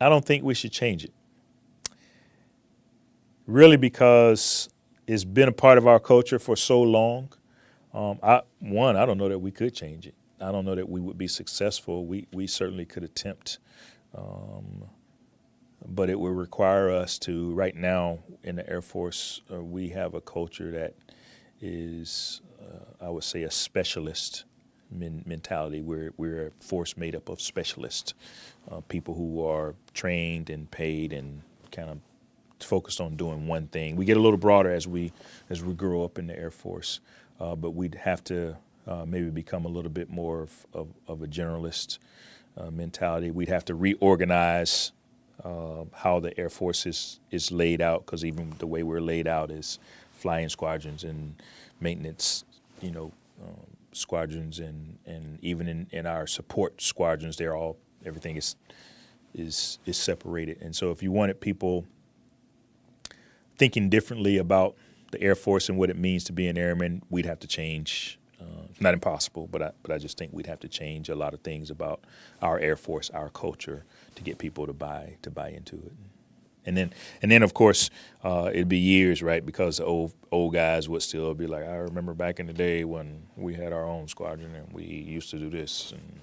I don't think we should change it. Really, because it's been a part of our culture for so long. Um, I, one, I don't know that we could change it. I don't know that we would be successful. We we certainly could attempt, um, but it would require us to. Right now, in the Air Force, uh, we have a culture that is, uh, I would say, a specialist men mentality. We're we're a force made up of specialists, uh, people who are trained and paid and kind of focused on doing one thing. We get a little broader as we as we grow up in the Air Force, uh, but we'd have to uh, maybe become a little bit more of, of, of a generalist uh, mentality. We'd have to reorganize uh, how the Air Force is, is laid out because even the way we're laid out is flying squadrons and maintenance, you know, um, squadrons and, and even in, in our support squadrons, they're all, everything is, is, is separated. And so if you wanted people thinking differently about the Air Force and what it means to be an airman, we'd have to change. Uh, it's not impossible, but I, but I just think we'd have to change a lot of things about our Air Force, our culture, to get people to buy to buy into it. And then, and then, of course, uh, it'd be years, right? Because old old guys would still be like, I remember back in the day when we had our own squadron and we used to do this, and